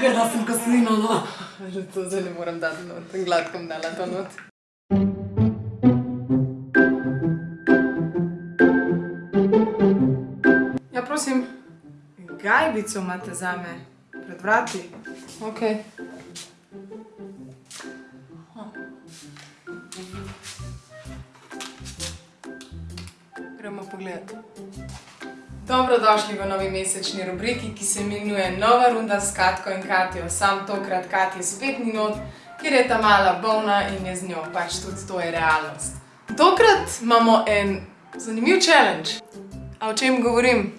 Grda sem koslino, no. Že to zdaj ne morem dati not, gladko bom dala to not. Ja, prosim. Gajbico imate zame. Pred vrati. Ok. Gremo pogledat. Dobrodošli v novi mesečni rubriki, ki se imenuje Nova runda s Katko in Katjo. Sam tokrat Katja spet ni not, ker je ta mala bolna in je z njo, pač tudi to je realnost. Tokrat imamo en zanimiv challenge. A o čem govorim?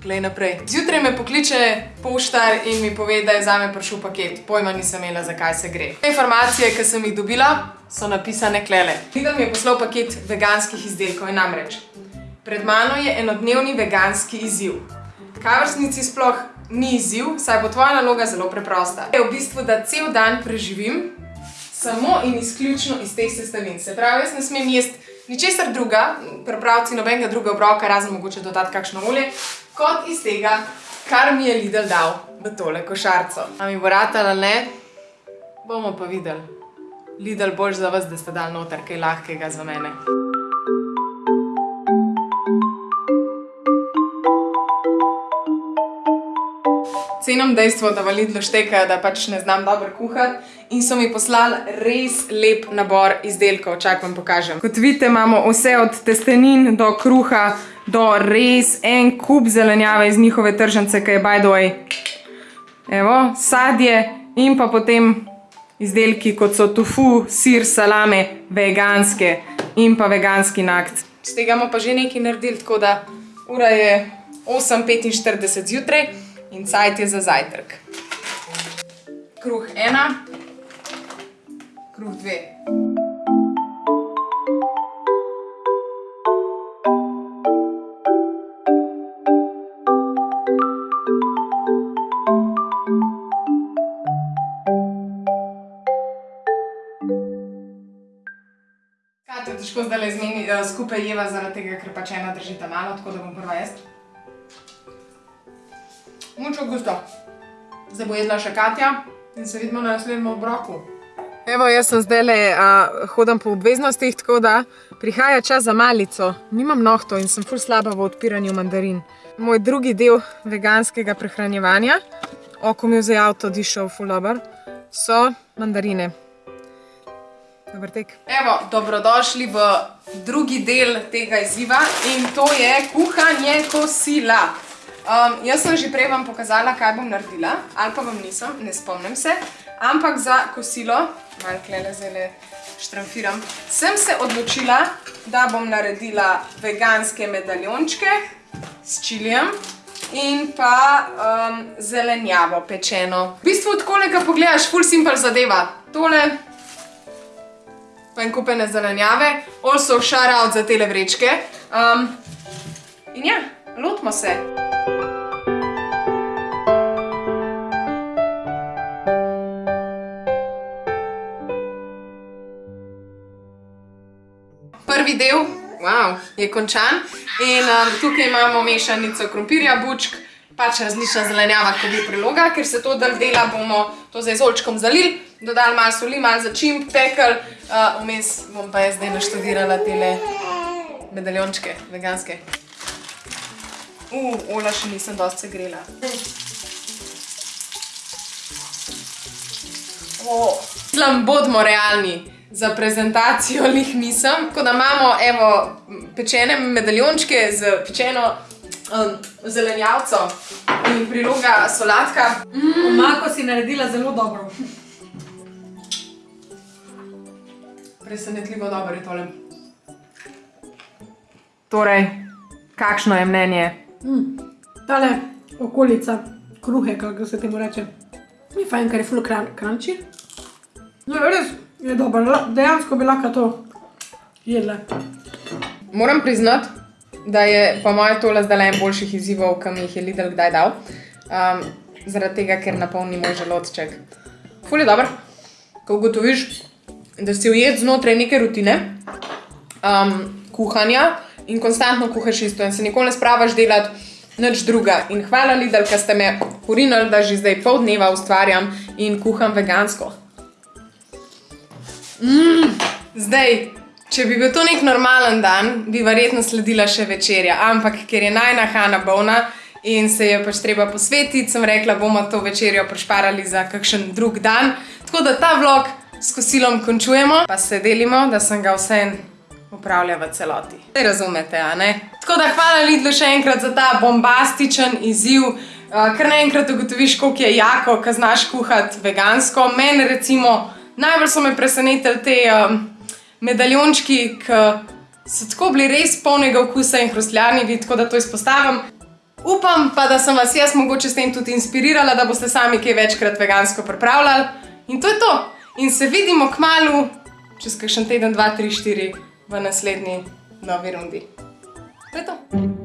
Glej naprej. Zjutraj me pokliče poštar in mi pove, da je zame prišel paket. Pojma nisem imela, zakaj se gre. Informacije, ki sem jih dobila, so napisane klele. Lidl mi je poslal paket veganskih izdelkov in namreč. Pred mano je enodnevni veganski izziv. Resnici sploh ni izziv, saj bo tvoja naloga zelo preprosta. Je v bistvu, da cel dan preživim samo in izključno iz teh sestavin. Se pravi, jaz ne smem jesti ničesar druga, pripraviti nobenega druga obroka, razen mogoče dodati kakšno olje, kot iz tega, kar mi je Lidl dal v tole košarco. A mi bo ratalo ali ne? Bomo pa videli. Lidl boljš za vas, da ste dali noter kaj lahkega za mene. Cenim dejstvo, da v Lidlu štekajo, da pač ne znam dobro kuhati in so mi poslali res lep nabor izdelkov. Čak vam pokažem. Kot vidite, imamo vse od testenin do kruha, do res en kup zelenjave iz njihove tržnice, ki je by the way. Evo, sadje in pa potem izdelki, kot so tofu, sir, salame, veganske in pa veganski nakt. Z tega bomo pa že nekaj naredili, tako da ura je 8.45 zjutraj in cajt je za zajtrk. Kruh ena, kruh dve. Katjo težko zdajle zmeni, eh, skupaj jeva zaradi tega, ker pač ena držita malo, tako da bom prva jaz. Mucho gusto. Zdaj bo jedla še Katja in se vidimo na naslednjem obroku. Evo, jaz sem zdajle uh, hodim po obveznostih, tako da prihaja čas za malico. Nimam nohtov in sem ful slaba v odpiranju mandarin. Moj drugi del veganskega prehranjevanja, oko mi je zdaj avto dišel ful dober, so mandarine. Dober tek. Evo, dobrodošli v drugi del tega izziva in to je kuhanje kosila. Um, jaz sem že prej vam pokazala, kaj bom naredila, ali pa vam nisem, ne spomnim se, ampak za kosilo, malo klele zdajle štramfiram, sem se odločila, da bom naredila veganske medaljončke s čilijem in pa um, zelenjavo pečeno. V bistvu takole, ko pogledaš, ful simple zadeva. Tole pa en kupene zelenjave, also shout out za tele vrečke. Um, in ja, lotimo se. Prvi del wow, je končan in um, tukaj imamo mešanico krompirja, bučk, pač različna zelenjava, kot je priloga, ker se to del dela, bomo to z olčkom zalili, dodali malo soli, malo začimb, pekel, uh, vmes bom pa jaz zdaj naštudirala tele medaljončke, veganske. Uh, ola še nisem dosti segrela. Oh. Mislim, bodimo realni za prezentacijo lih nisem. Tako da imamo, evo, pečene medaljončke z pečeno um, zelenjavco in priloga solatka. Omako si naredila zelo dobro. Presenetljivo dobro je tole. Torej, kakšno je mnenje? Tale okolica kruhe, kako se temu reče, ni fajn, ker je ful crunchy. No, res je dobro, dejansko bi lahko to jedla. Moram priznati, da je po mojem tole zdaj en boljših izzivov, ki mi jih je Lidl kdaj dal. Um, zaradi tega, ker napolni moj želodček. Ful je dobro, ko ugotoviš, da si ujet znotraj neke rutine um, kuhanja in konstantno kuhaš isto in se nikoli ne spravaš delati nič druga. In hvala Lidl, ker ste me porinili, da že zdaj pol dneva ustvarjam in kuham vegansko. Mm, zdaj, če bi bil to nek normalen dan, bi verjetno sledila še večerja, ampak ker je najna Hanna bolna in se je pač treba posvetiti, sem rekla, bomo to večerjo prešparali za kakšen drug dan. Tako da ta vlog s kosilom končujemo, pa se delimo, da sem ga vseeno upravlja v celoti. Zdaj razumete, a ne? Tako da hvala Lidlu še enkrat za ta bombastičen izziv, uh, ker naenkrat ugotoviš, koliko je jako, ko znaš kuhati vegansko. Mene recimo najbolj so me presenetili te um, medaljončki, ki so tako bili res polnega okusa in hrustljanjevi, tako da to izpostavim. Upam pa, da sem vas jaz mogoče s tem tudi inspirirala, da boste sami kaj večkrat vegansko pripravljali. In to je to. In se vidimo k malu, čez kakšen teden, dva, tri, štiri, v naslednji novi rundi. To je to.